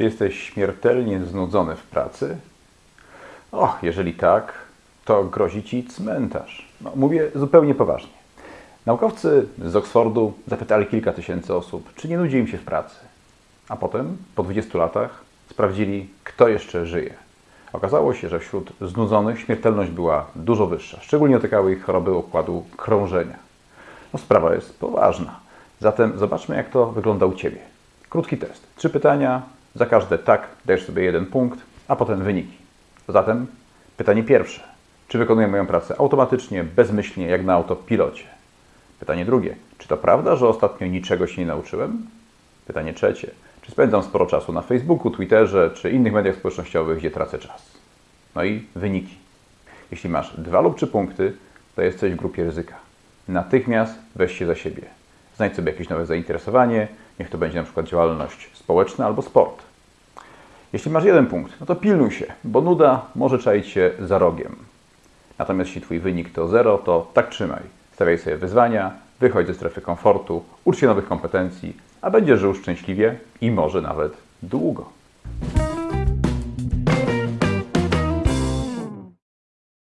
Czy jesteś śmiertelnie znudzony w pracy? Och, jeżeli tak, to grozi ci cmentarz. No, mówię zupełnie poważnie. Naukowcy z Oksfordu zapytali kilka tysięcy osób, czy nie nudzi im się w pracy. A potem, po 20 latach, sprawdzili, kto jeszcze żyje. Okazało się, że wśród znudzonych śmiertelność była dużo wyższa. Szczególnie dotykały ich choroby układu krążenia. No, sprawa jest poważna. Zatem zobaczmy, jak to wygląda u Ciebie. Krótki test. Trzy pytania. Za każde tak dajesz sobie jeden punkt, a potem wyniki. Zatem pytanie pierwsze. Czy wykonuję moją pracę automatycznie, bezmyślnie, jak na autopilocie? Pytanie drugie. Czy to prawda, że ostatnio niczego się nie nauczyłem? Pytanie trzecie. Czy spędzam sporo czasu na Facebooku, Twitterze czy innych mediach społecznościowych, gdzie tracę czas? No i wyniki. Jeśli masz dwa lub trzy punkty, to jesteś w grupie ryzyka. Natychmiast weź się za siebie. Znajdź sobie jakieś nowe zainteresowanie, niech to będzie na przykład działalność społeczna albo sport. Jeśli masz jeden punkt, no to pilnuj się, bo nuda może czaić się za rogiem. Natomiast jeśli Twój wynik to zero, to tak trzymaj. Stawiaj sobie wyzwania, wychodź ze strefy komfortu, ucz się nowych kompetencji, a będziesz żył szczęśliwie i może nawet długo.